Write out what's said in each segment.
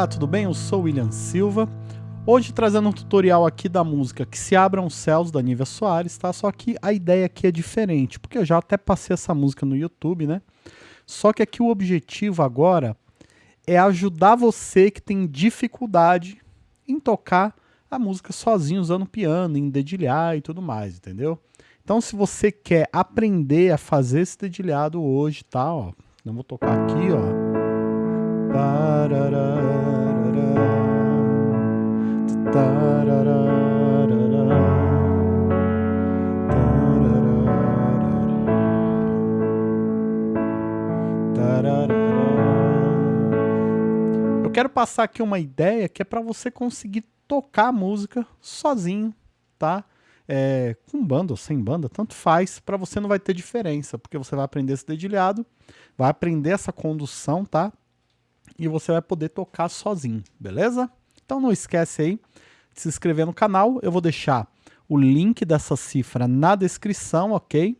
Olá, tudo bem? Eu sou William Silva. Hoje trazendo um tutorial aqui da música Que Se Abram os Céus, da Nívia Soares, tá? Só que a ideia aqui é diferente, porque eu já até passei essa música no YouTube, né? Só que aqui o objetivo agora é ajudar você que tem dificuldade em tocar a música sozinho, usando piano, em dedilhar e tudo mais, entendeu? Então se você quer aprender a fazer esse dedilhado hoje, tá? Ó, eu vou tocar aqui, ó. Eu quero passar aqui uma ideia que é para você conseguir tocar a música sozinho, tá? É, com banda ou sem banda, tanto faz, para você não vai ter diferença, porque você vai aprender esse dedilhado, vai aprender essa condução, tá? E você vai poder tocar sozinho, beleza? Então não esquece aí de se inscrever no canal, eu vou deixar o link dessa cifra na descrição, ok?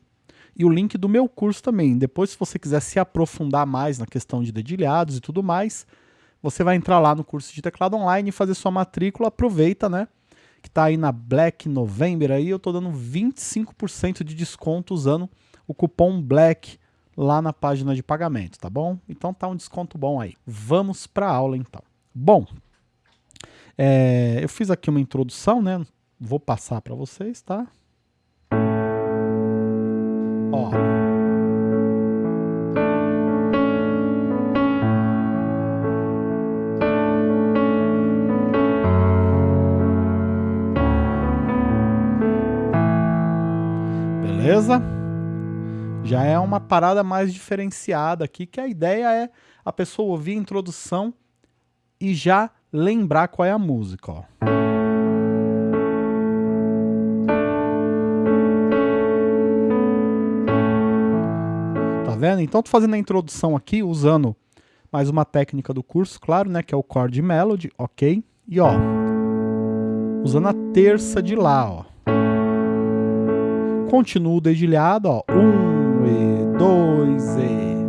E o link do meu curso também. Depois, se você quiser se aprofundar mais na questão de dedilhados e tudo mais, você vai entrar lá no curso de teclado online e fazer sua matrícula. Aproveita, né? Que tá aí na Black November aí, eu tô dando 25% de desconto usando o cupom BLACK lá na página de pagamento, tá bom? Então tá um desconto bom aí. Vamos para a aula então. Bom, é, eu fiz aqui uma introdução, né? Vou passar para vocês, tá? Já é uma parada mais diferenciada aqui, que a ideia é a pessoa ouvir a introdução e já lembrar qual é a música, ó. Tá vendo? Então tô fazendo a introdução aqui usando mais uma técnica do curso, claro, né, que é o chord melody, ok? E ó, usando a terça de lá, ó. Continuo o dedilhado, ó. Um, dois e.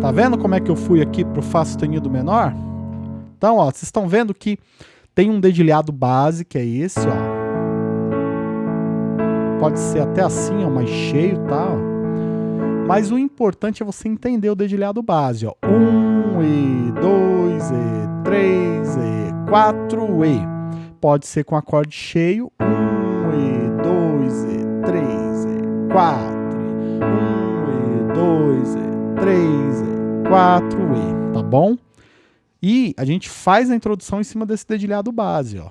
Tá vendo como é que eu fui aqui pro Fá sustenido menor? Então, ó, vocês estão vendo que tem um dedilhado base, que é esse, ó. Pode ser até assim, ó, mais cheio, tá? Mas o importante é você entender o dedilhado base, ó. Um, e, dois E, três E, quatro E. Pode ser com acorde cheio, um E, dois E, três E, quatro um E, dois E, três E, quatro E, tá bom? E a gente faz a introdução em cima desse dedilhado base, ó.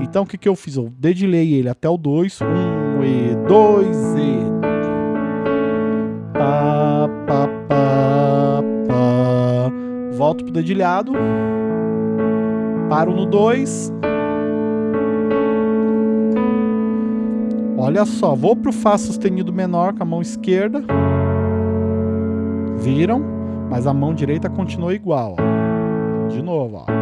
Então o que, que eu fiz? Eu dedilhei ele até o 2, 1 E, 2 Volto pro dedilhado. Paro no 2. Olha só, vou pro Fá sustenido menor com a mão esquerda. Viram? Mas a mão direita continua igual. Ó. De novo, ó.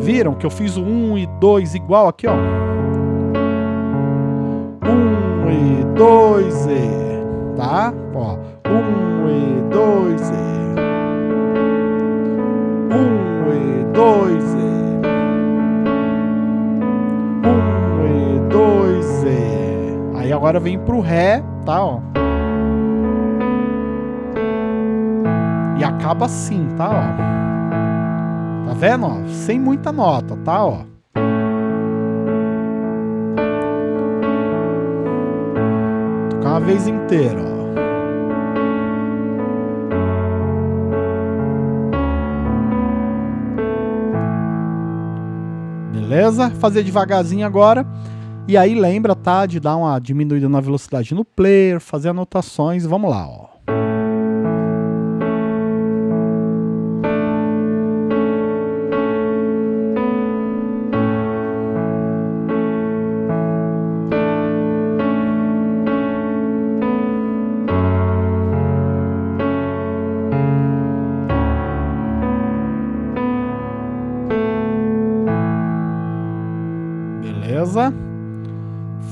Viram que eu fiz o 1 e 2 igual aqui, ó? 1 e 2 e, tá? Ó, 1 e 2 e. 1 e 2 e. 1 e 2 e. Aí agora vem pro Ré, tá, ó? E acaba assim, tá, ó? Tá vendo, ó? Sem muita nota, tá, ó? Vez inteira, ó. Beleza? Fazer devagarzinho agora. E aí lembra, tá, de dar uma diminuída na velocidade no player, fazer anotações. Vamos lá, ó.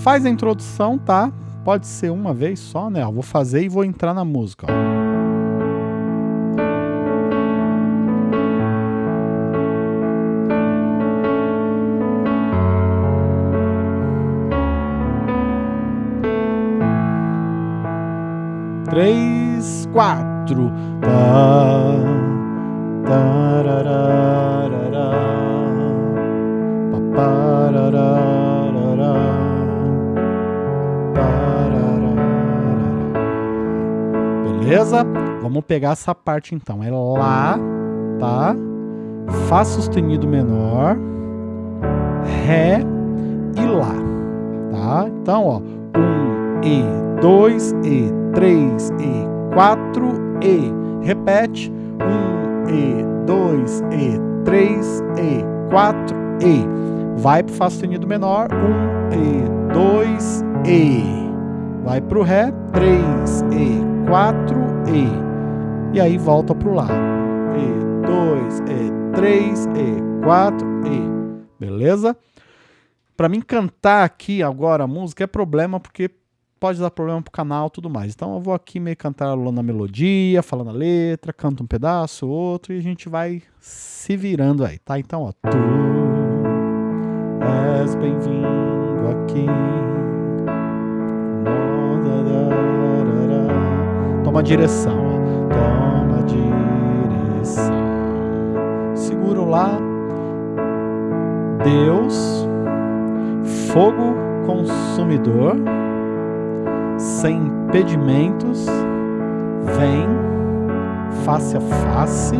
Faz a introdução, tá? Pode ser uma vez só, né? Eu vou fazer e vou entrar na música, ó. Três, quatro. Tá, Beleza? Vamos pegar essa parte então. É Lá, tá? Fá sustenido menor, Ré e Lá, tá? Então, ó, um E, dois E, três E, quatro E. Repete, um E, dois E, três E, quatro E. Vai pro Fá sustenido menor, um E, dois E. Vai pro Ré, três E, quatro E. Aí volta pro Lá. E, dois E, três E, quatro E. Beleza? Para mim cantar aqui agora a música é problema porque pode dar problema pro canal tudo mais. Então eu vou aqui meio cantarolando a melodia, falando a letra, canto um pedaço, outro e a gente vai se virando aí, tá? Então, ó, tu és bem-vindo aqui. Toma direção. Toma direção. Segura lá. Deus, fogo consumidor sem impedimentos, vem face a face,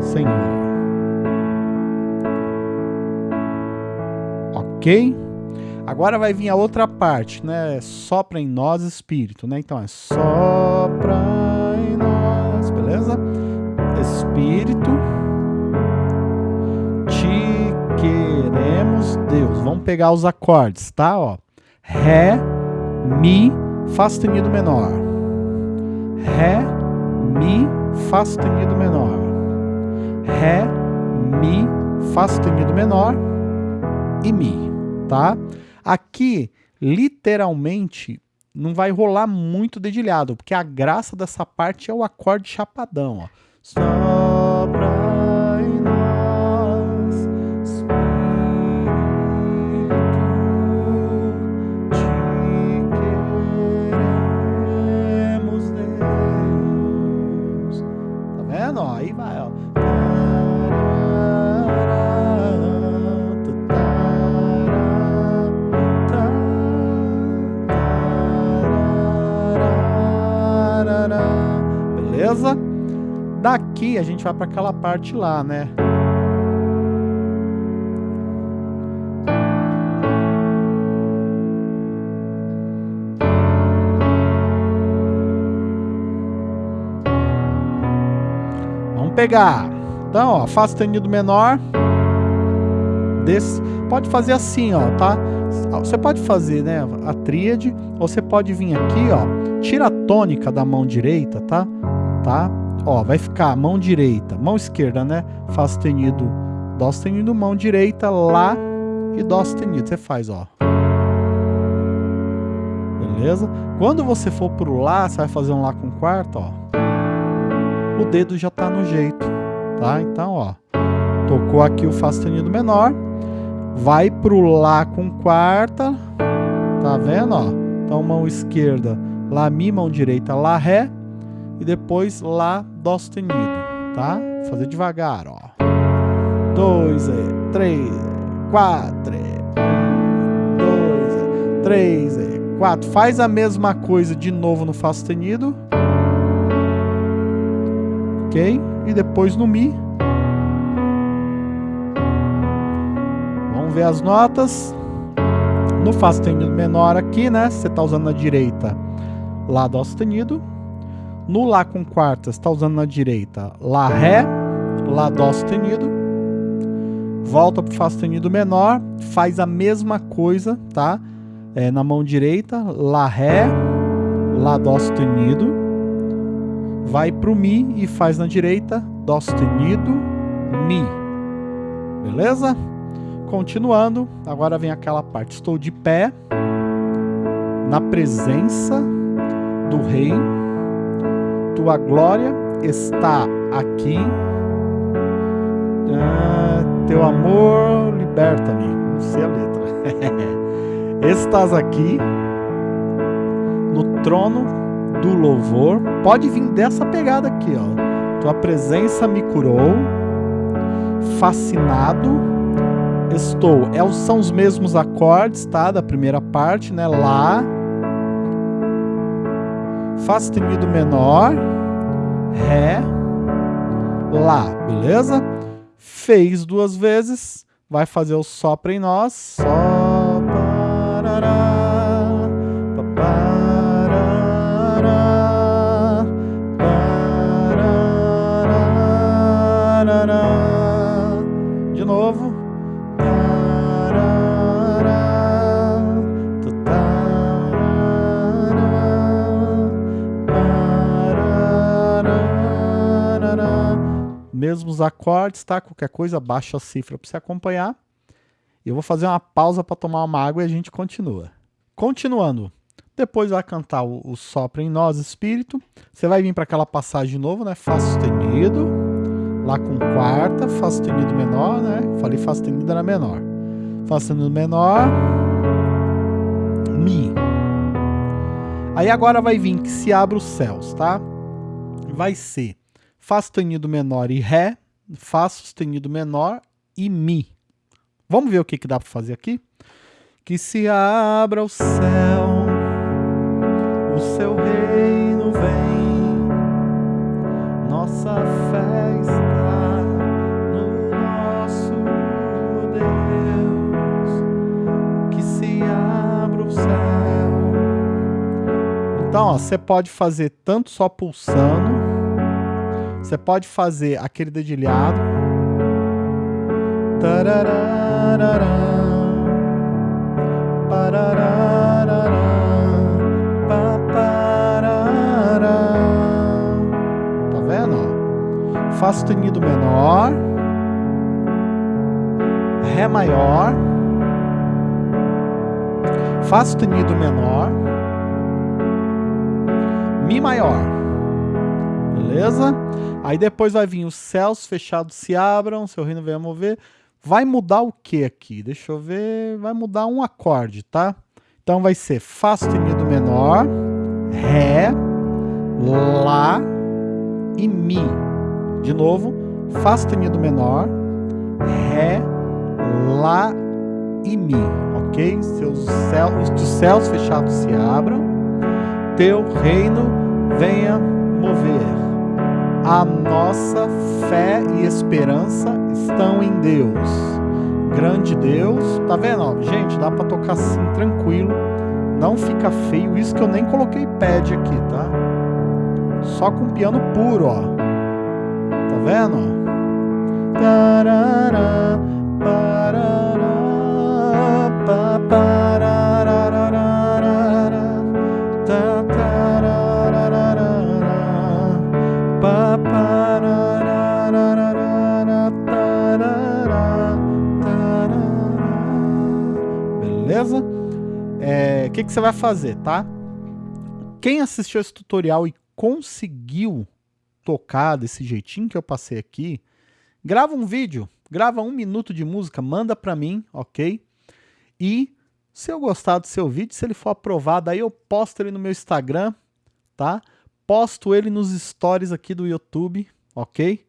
Senhor. Ok? Agora vai vir a outra parte, né? Sopra em nós, Espírito, né? Então é sopra em nós, beleza? Espírito, te queremos, Deus. Vamos pegar os acordes, tá? Ó, Ré, Mi, Fá sustenido menor. Ré, Mi, Fá sustenido menor. Ré, Mi, Fá sustenido menor e Mi, tá? Aqui, literalmente, não vai rolar muito dedilhado, porque a graça dessa parte é o acorde chapadão, ó. Em Beleza? Daqui a gente vai para aquela parte lá, né? Vamos pegar. Então, ó, Fá sustenido menor. Desse, pode fazer assim, ó, tá? Você pode fazer, né, a tríade, ou você pode vir aqui, ó, tira a tônica da mão direita, tá? Tá? Ó, vai ficar mão direita, mão esquerda, né? Fá sustenido, dó sustenido, mão direita, lá e dó sustenido. Você faz, ó. Beleza? Quando você for pro lá, você vai fazer um lá com quarta, ó. O dedo já tá no jeito, tá? Então, ó, tocou aqui o Fá sustenido menor, vai pro Lá com quarta, tá vendo, ó? Então, mão esquerda, Lá, Mi, mão direita, Lá, Ré, e depois Lá, Dó sustenido, tá? Vou fazer devagar, ó. Dois, é, três, quatro, é, dois, é, três, quatro. Faz a mesma coisa de novo no Fá sustenido. Ok? E depois no Mi. Vamos ver as notas. No Fá sustenido menor aqui, né? Você está usando na direita Lá Dó sustenido. No Lá com quarta, está usando na direita Lá Ré, Lá Dó sustenido. Volta para o Fá sustenido menor, faz a mesma coisa, tá? É, na mão direita, Lá Ré, Lá Dó sustenido. Vai para o Mi e faz na direita Dó sustenido, Mi. Beleza? Continuando, agora vem aquela parte. Estou de pé na presença do Rei. Tua glória está aqui. Ah, teu amor liberta-me. Não sei a letra. Estás aqui no trono do louvor. Pode vir dessa pegada aqui, ó. Tua presença me curou. Fascinado estou. É, são os mesmos acordes, tá? Da primeira parte, né? Lá. Fá sustenido menor. Ré. Lá, beleza? Fez duas vezes. Vai fazer o sopra em nós. Só. Mesmos acordes, tá? Qualquer coisa, baixa a cifra para você acompanhar. Eu vou fazer uma pausa para tomar uma água e a gente continua. Continuando. Depois vai cantar o, o Sopra em Nós Espírito. Você vai vir para aquela passagem de novo, né? Fá sustenido. Lá com quarta, Fá sustenido menor, né? Falei Fá sustenido era menor. Fá sustenido menor. Mi. Aí agora vai vir que se abre os céus, tá? Vai ser Fá sustenido menor e Ré, Fá sustenido menor e Mi. Vamos ver o que, que dá para fazer aqui? Que se abra o céu, o seu reino vem, nossa fé está no nosso Deus, que se abra o céu. Então, você pode fazer tanto só pulsando, você pode fazer aquele dedilhado. Tá vendo? Fá sustenido menor. Ré maior. Fá sustenido menor. Mi maior. Beleza? Aí depois vai vir os céus fechados se abram, seu reino venha mover. Vai mudar o que aqui? Deixa eu ver. Vai mudar um acorde, tá? Então vai ser Fá sustenido menor, Ré, Lá e Mi. De novo, Fá sustenido menor, Ré, Lá e Mi. Ok? Seus céus, os céus fechados se abram. Teu reino venha mover. A nossa fé e esperança estão em Deus. Grande Deus. Tá vendo? Gente, dá para tocar assim tranquilo. Não fica feio. Isso que eu nem coloquei pad aqui, tá? Só com piano puro, ó. Tá vendo? Tarará, parará, pa, Beleza? O é, que, que você vai fazer, tá? Quem assistiu esse tutorial e conseguiu tocar desse jeitinho que eu passei aqui, grava um vídeo, grava um minuto de música, manda para mim, ok? E se eu gostar do seu vídeo, se ele for aprovado, aí eu posto ele no meu Instagram, tá? posto ele nos stories aqui do YouTube, ok?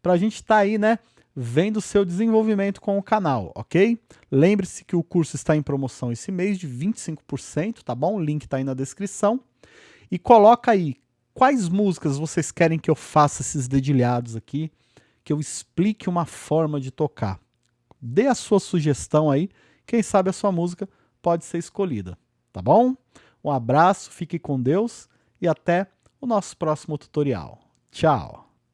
Pra gente tá aí, né, vendo seu desenvolvimento com o canal, ok? Lembre-se que o curso está em promoção esse mês de 25%, tá bom? O link está aí na descrição. E coloca aí quais músicas vocês querem que eu faça esses dedilhados aqui, que eu explique uma forma de tocar. Dê a sua sugestão aí, quem sabe a sua música pode ser escolhida, tá bom? Um abraço, fique com Deus e até o nosso próximo tutorial. Tchau!